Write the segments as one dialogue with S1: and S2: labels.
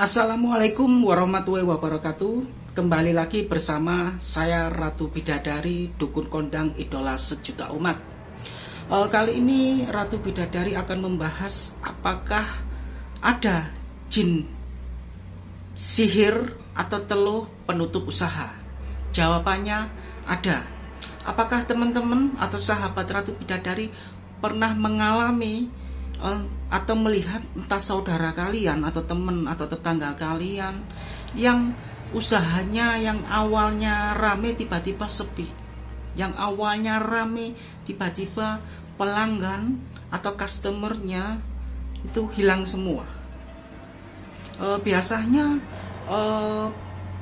S1: Assalamualaikum warahmatullahi wabarakatuh. Kembali lagi bersama saya Ratu Bidadari Dukun Kondang Idola Sejuta Umat. Uh, Kali ini Ratu Bidadari akan membahas Apakah ada jin sihir atau teluh penutup usaha. Jawabannya ada. Apakah teman-teman atau sahabat Ratu Bidadari pernah mengalami atau melihat entah saudara kalian atau teman atau tetangga kalian yang usahanya yang awalnya rame tiba-tiba sepi. Yang awalnya rame tiba-tiba pelanggan atau customernya itu hilang semua. E, biasanya e,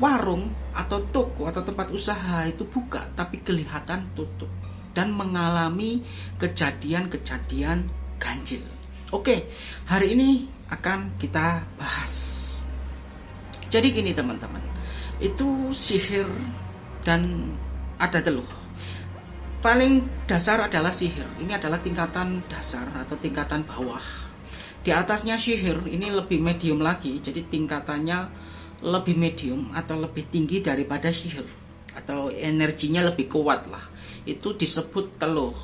S1: warung atau toko atau tempat usaha itu buka tapi kelihatan tutup dan mengalami kejadian-kejadian ganjil Oke, hari ini akan kita bahas. Jadi gini teman-teman, itu sihir dan ada teluh. Paling dasar adalah sihir. Ini adalah tingkatan dasar atau tingkatan bawah. Di atasnya sihir ini lebih medium lagi, jadi tingkatannya lebih medium atau lebih tinggi daripada sihir atau energinya lebih kuat lah. Itu disebut teluh.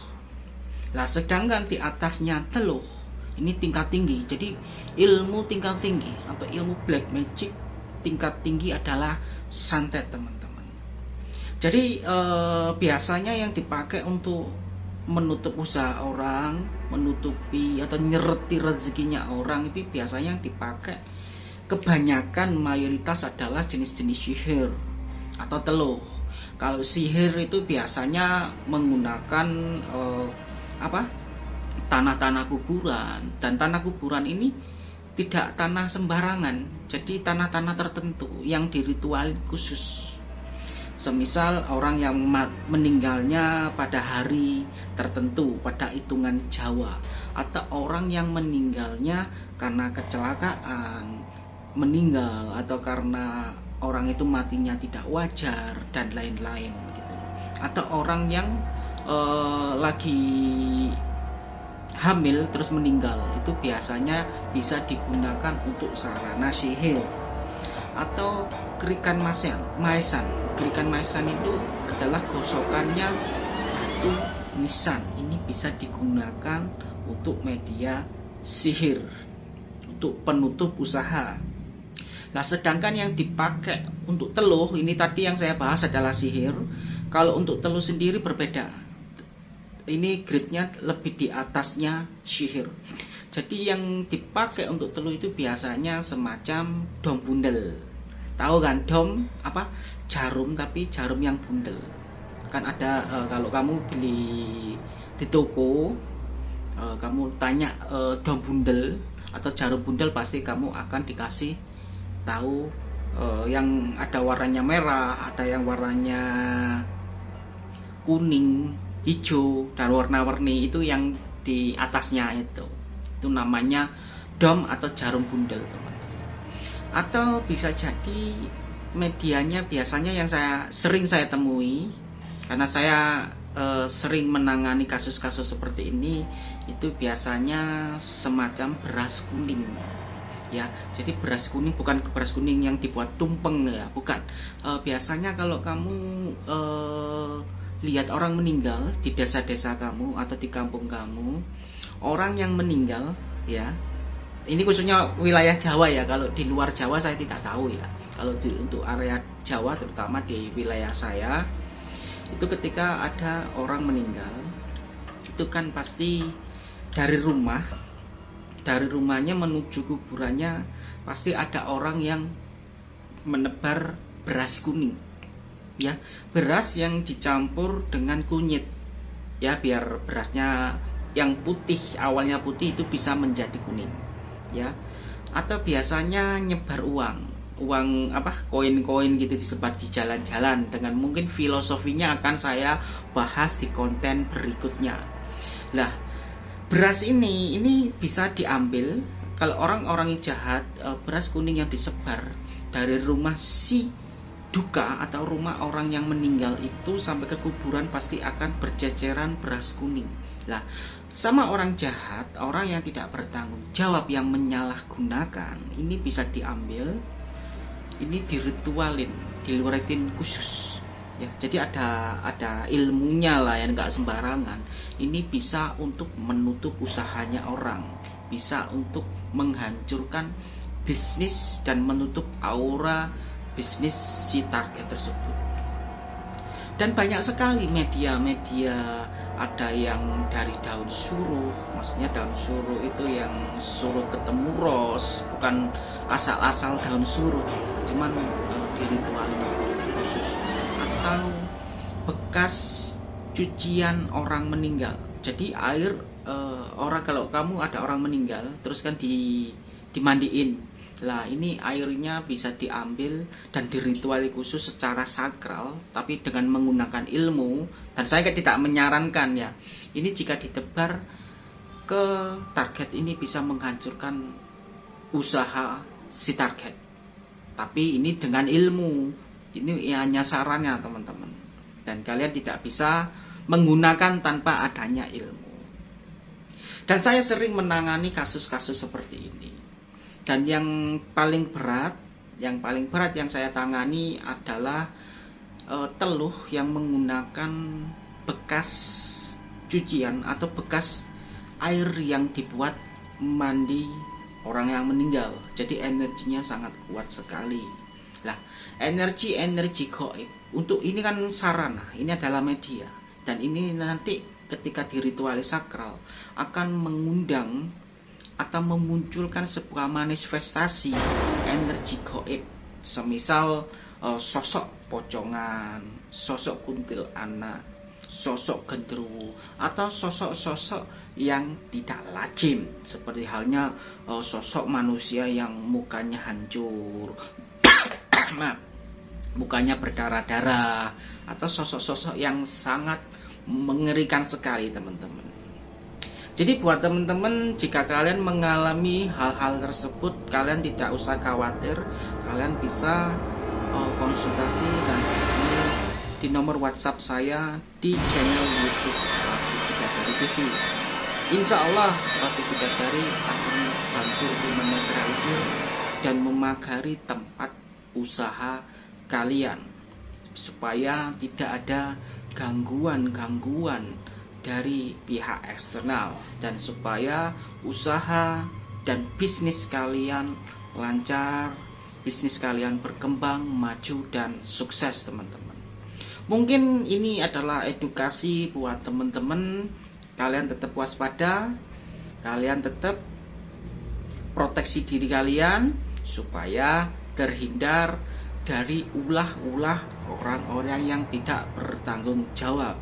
S1: Nah, sedangkan di atasnya teluh ini tingkat tinggi. Jadi ilmu tingkat tinggi atau ilmu black magic tingkat tinggi adalah santet teman-teman. Jadi eh, biasanya yang dipakai untuk menutup usaha orang menutupi atau nyereti rezekinya orang itu biasanya yang dipakai. Kebanyakan mayoritas adalah jenis-jenis sihir atau teluh kalau sihir itu biasanya menggunakan eh, apa tanah-tanah kuburan. Dan tanah kuburan ini tidak tanah sembarangan. Jadi tanah-tanah tertentu yang diritual khusus. Semisal orang yang meninggalnya pada hari tertentu pada hitungan Jawa. Atau orang yang meninggalnya karena kecelakaan meninggal atau karena orang itu matinya tidak wajar dan lain-lain gitu. Atau orang yang uh, lagi hamil terus meninggal itu biasanya bisa digunakan untuk sarana sihir atau kerikan masan maisan kerikan maisan itu adalah gosokannya batu nisan. Ini bisa digunakan untuk media sihir untuk penutup usaha. Nah sedangkan yang dipakai untuk teluh ini tadi yang saya bahas adalah sihir. Kalau untuk teluh sendiri berbeda ini grade-nya lebih di atasnya sihir. Jadi yang dipakai untuk teluh itu biasanya semacam dom bundel. Tahu kan dom apa? Jarum tapi jarum yang bundel. Kan ada e, kalau kamu beli di toko e, kamu tanya e, dom bundel atau jarum bundel pasti kamu akan dikasih tahu e, yang ada warnanya merah, ada yang warnanya kuning, hijau dan warna-warni itu yang di atasnya itu. Itu namanya dom atau jarum bundel teman-teman. Atau bisa jadi medianya biasanya yang saya sering saya temui karena saya e, sering menangani kasus-kasus seperti ini itu biasanya semacam beras kuning. Ya jadi beras kuning bukan beras kuning yang dibuat tumpeng ya bukan. E, biasanya kalau kamu e, lihat orang meninggal di desa-desa kamu atau di kampung kamu, orang yang meninggal ya. Ini khususnya wilayah Jawa ya. Kalau di luar Jawa saya tidak tahu ya. Kalau di, untuk area Jawa terutama di wilayah saya itu ketika ada orang meninggal itu kan pasti dari rumah dari rumahnya menuju kuburannya pasti ada orang yang menebar beras kuning ya beras yang dicampur dengan kunyit ya biar berasnya yang putih awalnya putih itu bisa menjadi kuning ya. Atau biasanya nyebar uang uang apa koin-koin gitu disebar di jalan-jalan dengan mungkin filosofinya akan saya bahas di konten berikutnya. Lah beras ini ini bisa diambil kalau orang-orang yang jahat eh, beras kuning yang disebar dari rumah si duka atau rumah orang yang meninggal itu sampai ke kuburan pasti akan berceceran beras kuning. Lah, sama orang jahat, orang yang tidak bertanggung jawab yang menyalahgunakan, ini bisa diambil, ini diritualin, diluratin khusus. Ya, jadi ada ada ilmunya lah yang nggak sembarangan. Ini bisa untuk menutup usahanya orang, bisa untuk menghancurkan bisnis dan menutup aura bisnis si target tersebut. Dan banyak sekali media-media ada yang dari daun suruh maksudnya daun suruh itu yang suruh ketemu ros bukan asal-asal daun suruh cuman uh, diritualin khusus. Atau bekas cucian orang meninggal. Jadi air uh, orang kalau kamu ada orang meninggal terus kan di dimandiin lah ini airnya bisa diambil dan dirituali khusus secara sakral tapi dengan menggunakan ilmu dan saya tidak menyarankan ya. Ini jika ditebar ke target ini bisa menghancurkan usaha si target. Tapi ini dengan ilmu. Ini hanya sarannya teman-teman. Dan kalian tidak bisa menggunakan tanpa adanya ilmu. Dan saya sering menangani kasus-kasus seperti ini dan yang paling berat yang paling berat yang saya tangani adalah e, teluh yang menggunakan bekas cucian atau bekas air yang dibuat mandi orang yang meninggal. Jadi energinya sangat kuat sekali. Lah energi energi goib untuk ini kan sarana ini adalah media. Dan ini nanti ketika diritualis sakral akan mengundang atau memunculkan sebuah manifestasi energi goib. Semisal uh, sosok pocongan, sosok kuntil anak, sosok gendruwo atau sosok-sosok yang tidak lazim seperti halnya uh, sosok manusia yang mukanya hancur mukanya berdarah-darah atau sosok-sosok yang sangat mengerikan sekali teman-teman jadi buat teman-teman jika kalian mengalami hal-hal tersebut kalian tidak usah khawatir, kalian bisa uh, konsultasi dan di nomor WhatsApp saya di channel YouTube Ratu TV. Insya Allah Ratu Bidadari akan bantu menetralisir dan memagari tempat usaha kalian supaya tidak ada gangguan-gangguan dari pihak eksternal dan supaya usaha dan bisnis kalian lancar, bisnis kalian berkembang, maju dan sukses teman-teman. Mungkin ini adalah edukasi buat teman-teman. Kalian tetap waspada, kalian tetap proteksi diri kalian supaya terhindar dari ulah-ulah orang-orang yang tidak bertanggung jawab.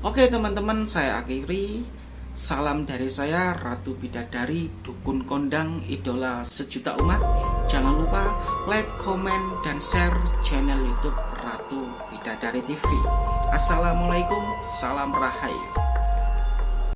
S1: Oke teman-teman saya akhiri. Salam dari saya Ratu Bidadari Dukun Kondang Idola Sejuta Umat. Jangan lupa like, komen, dan share channel youtube Ratu Bidadari TV Assalamualaikum, salam rahayu